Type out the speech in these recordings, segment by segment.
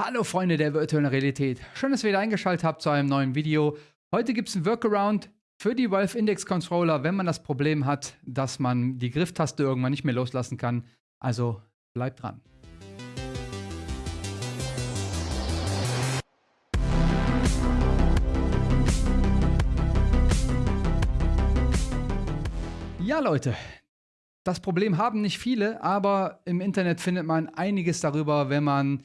Hallo Freunde der virtuellen Realität. Schön, dass ihr wieder eingeschaltet habt zu einem neuen Video. Heute gibt es ein Workaround für die Valve Index Controller, wenn man das Problem hat, dass man die Grifftaste irgendwann nicht mehr loslassen kann. Also bleibt dran. Ja Leute, das Problem haben nicht viele, aber im Internet findet man einiges darüber, wenn man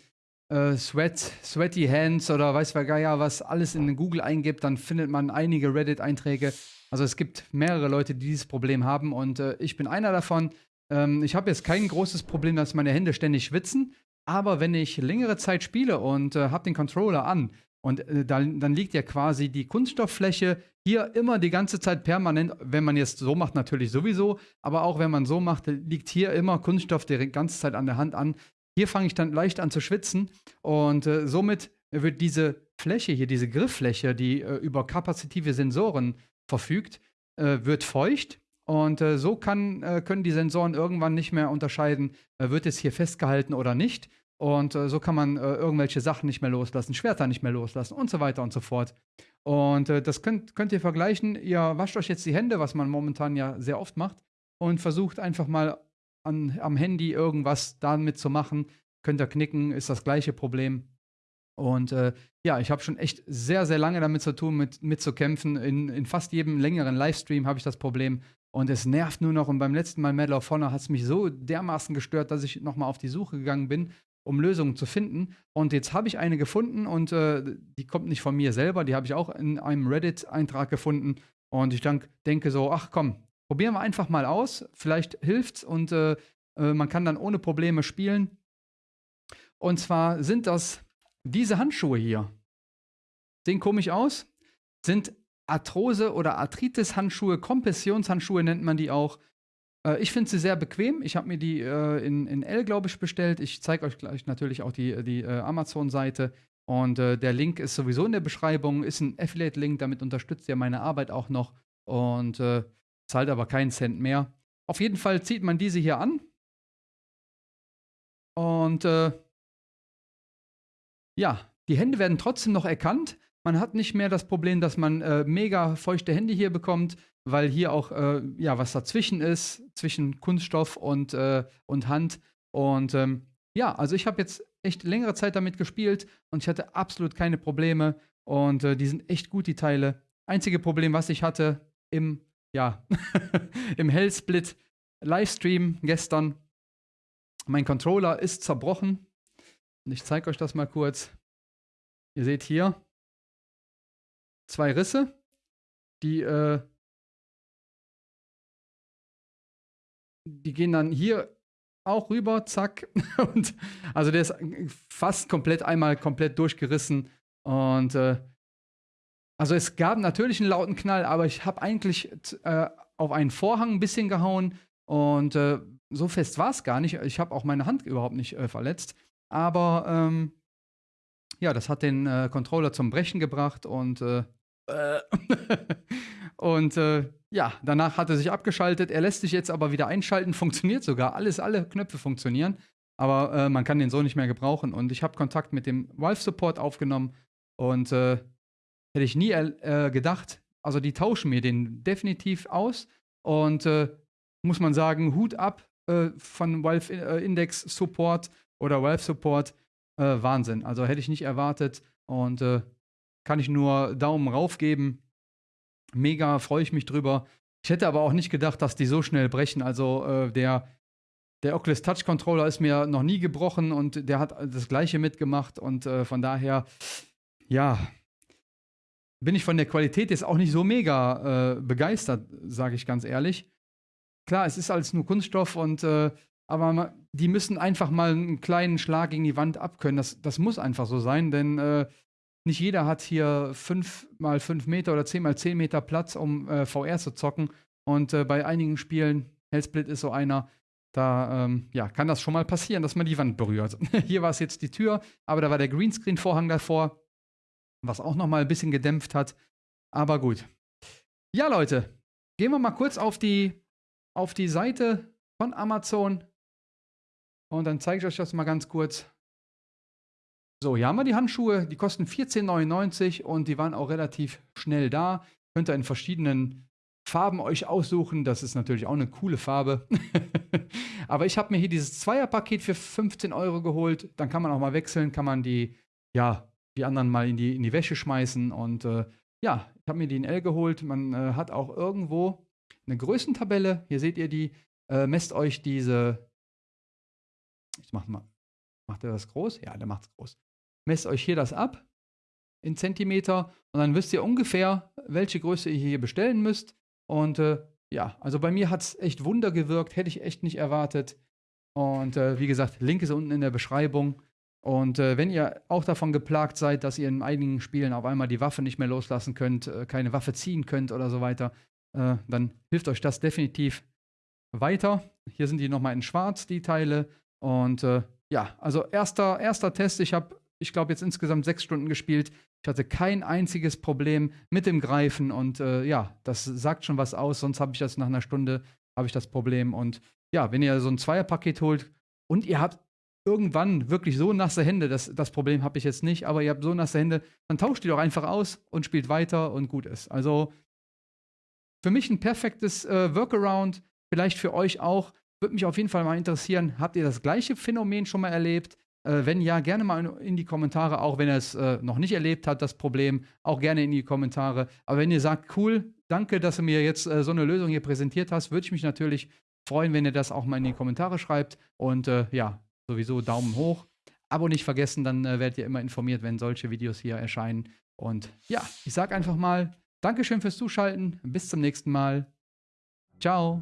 äh, Sweat, Sweaty Hands oder weiß wer Geier was alles in Google eingibt, dann findet man einige Reddit-Einträge. Also es gibt mehrere Leute, die dieses Problem haben und äh, ich bin einer davon. Ähm, ich habe jetzt kein großes Problem, dass meine Hände ständig schwitzen, aber wenn ich längere Zeit spiele und äh, habe den Controller an und äh, dann, dann liegt ja quasi die Kunststofffläche hier immer die ganze Zeit permanent, wenn man jetzt so macht, natürlich sowieso, aber auch wenn man so macht, liegt hier immer Kunststoff die ganze Zeit an der Hand an. Hier fange ich dann leicht an zu schwitzen und äh, somit wird diese Fläche hier, diese Grifffläche, die äh, über kapazitive Sensoren verfügt, äh, wird feucht und äh, so kann, äh, können die Sensoren irgendwann nicht mehr unterscheiden, äh, wird es hier festgehalten oder nicht. Und so kann man irgendwelche Sachen nicht mehr loslassen, Schwerter nicht mehr loslassen und so weiter und so fort. Und das könnt, könnt ihr vergleichen. Ihr wascht euch jetzt die Hände, was man momentan ja sehr oft macht, und versucht einfach mal an, am Handy irgendwas damit zu machen. Könnt ihr knicken, ist das gleiche Problem. Und äh, ja, ich habe schon echt sehr, sehr lange damit zu tun, mit, mit zu kämpfen. In, in fast jedem längeren Livestream habe ich das Problem. Und es nervt nur noch. Und beim letzten Mal Medal of Honor hat es mich so dermaßen gestört, dass ich nochmal auf die Suche gegangen bin, um Lösungen zu finden. Und jetzt habe ich eine gefunden und äh, die kommt nicht von mir selber, die habe ich auch in einem Reddit-Eintrag gefunden. Und ich denk, denke so, ach komm, Probieren wir einfach mal aus. Vielleicht hilft's und äh, äh, man kann dann ohne Probleme spielen. Und zwar sind das diese Handschuhe hier. Sehen komisch aus. Sind Arthrose- oder Arthritis-Handschuhe, Kompressionshandschuhe nennt man die auch. Äh, ich finde sie sehr bequem. Ich habe mir die äh, in, in L, glaube ich, bestellt. Ich zeige euch gleich natürlich auch die, die äh, Amazon-Seite. Und äh, der Link ist sowieso in der Beschreibung, ist ein Affiliate-Link, damit unterstützt ihr meine Arbeit auch noch. Und äh, zahlt aber keinen Cent mehr. Auf jeden Fall zieht man diese hier an. Und äh, ja, die Hände werden trotzdem noch erkannt. Man hat nicht mehr das Problem, dass man äh, mega feuchte Hände hier bekommt, weil hier auch äh, ja was dazwischen ist, zwischen Kunststoff und, äh, und Hand. Und ähm, ja, also ich habe jetzt echt längere Zeit damit gespielt und ich hatte absolut keine Probleme. Und äh, die sind echt gut, die Teile. Einzige Problem, was ich hatte im ja, im Hellsplit Livestream gestern. Mein Controller ist zerbrochen. Und ich zeige euch das mal kurz. Ihr seht hier zwei Risse, die, äh, die gehen dann hier auch rüber, zack. Und also der ist fast komplett einmal komplett durchgerissen. Und äh, also es gab natürlich einen lauten Knall, aber ich habe eigentlich äh, auf einen Vorhang ein bisschen gehauen und äh, so fest war es gar nicht. Ich habe auch meine Hand überhaupt nicht äh, verletzt. Aber ähm, ja, das hat den äh, Controller zum Brechen gebracht und äh, und äh, ja, danach hat er sich abgeschaltet. Er lässt sich jetzt aber wieder einschalten, funktioniert sogar. Alles, alle Knöpfe funktionieren, aber man kann den so nicht mehr gebrauchen. Und ich habe Kontakt mit dem Valve Support aufgenommen und Hätte ich nie äh, gedacht. Also die tauschen mir den definitiv aus. Und äh, muss man sagen, Hut ab äh, von Valve äh, Index Support oder Valve Support. Äh, Wahnsinn. Also hätte ich nicht erwartet. Und äh, kann ich nur Daumen rauf geben. Mega freue ich mich drüber. Ich hätte aber auch nicht gedacht, dass die so schnell brechen. Also der, der Oculus Touch Controller ist mir noch nie gebrochen und der hat das gleiche mitgemacht. Und von daher, ja, bin ich von der Qualität jetzt auch nicht so mega äh, begeistert, sage ich ganz ehrlich. Klar, es ist alles nur Kunststoff und äh, aber die müssen einfach mal einen kleinen Schlag gegen die Wand abkönnen. Das, das muss einfach so sein, denn äh, nicht jeder hat hier 5 mal 5 Meter oder 10 mal 10 Meter Platz, um äh, VR zu zocken. Und äh, bei einigen Spielen, Hellsplit ist so einer, da ähm, ja, kann das schon mal passieren, dass man die Wand berührt. hier war es jetzt die Tür, aber da war der Greenscreen-Vorhang davor was auch noch mal ein bisschen gedämpft hat. Aber gut. Ja, Leute, gehen wir mal kurz auf die, auf die Seite von Amazon und dann zeige ich euch das mal ganz kurz. So, hier haben wir die Handschuhe. Die kosten 14,99 und die waren auch relativ schnell da. Könnt ihr in verschiedenen Farben euch aussuchen. Das ist natürlich auch eine coole Farbe. Aber ich habe mir hier dieses Zweierpaket für 15 Euro geholt. Dann kann man auch mal wechseln, kann man die, ja, die anderen mal in die, in die Wäsche schmeißen. Und äh, ja, ich habe mir die in L geholt. Man äh, hat auch irgendwo eine Größentabelle. Hier seht ihr die. Äh, messt euch diese. Ich mach mal. Macht er das groß? Ja, der macht es groß. Messt euch hier das ab in Zentimeter und dann wisst ihr ungefähr, welche Größe ihr hier bestellen müsst. Und äh, ja, also bei mir hat es echt Wunder gewirkt, hätte ich echt nicht erwartet. Und äh, wie gesagt, Link ist unten in der Beschreibung. Und äh, wenn ihr auch davon geplagt seid, dass ihr in einigen Spielen auf einmal die Waffe nicht mehr loslassen könnt, äh, keine Waffe ziehen könnt oder so weiter, äh, dann hilft euch das definitiv weiter. Hier sind die nochmal in schwarz, die Teile. Und äh, ja, also erster, erster Test. Ich habe, ich glaube, jetzt insgesamt sechs Stunden gespielt. Ich hatte kein einziges Problem mit dem Greifen und äh, ja, das sagt schon was aus. Sonst habe ich das nach einer Stunde, habe ich das Problem. Und ja, wenn ihr so ein Zweierpaket holt und ihr habt irgendwann wirklich so nasse Hände, das, das Problem habe ich jetzt nicht, aber ihr habt so nasse Hände, dann tauscht die doch einfach aus und spielt weiter und gut ist. Also für mich ein perfektes äh, Workaround, vielleicht für euch auch. Würde mich auf jeden Fall mal interessieren, habt ihr das gleiche Phänomen schon mal erlebt? Äh, wenn ja, gerne mal in die Kommentare, auch wenn er es äh, noch nicht erlebt hat, das Problem, auch gerne in die Kommentare. Aber wenn ihr sagt, cool, danke, dass du mir jetzt äh, so eine Lösung hier präsentiert hast, würde ich mich natürlich freuen, wenn ihr das auch mal in die Kommentare schreibt. Und äh, ja, sowieso Daumen hoch. Abo nicht vergessen, dann äh, werdet ihr immer informiert, wenn solche Videos hier erscheinen. Und ja, ich sage einfach mal, Dankeschön fürs Zuschalten. Bis zum nächsten Mal. Ciao.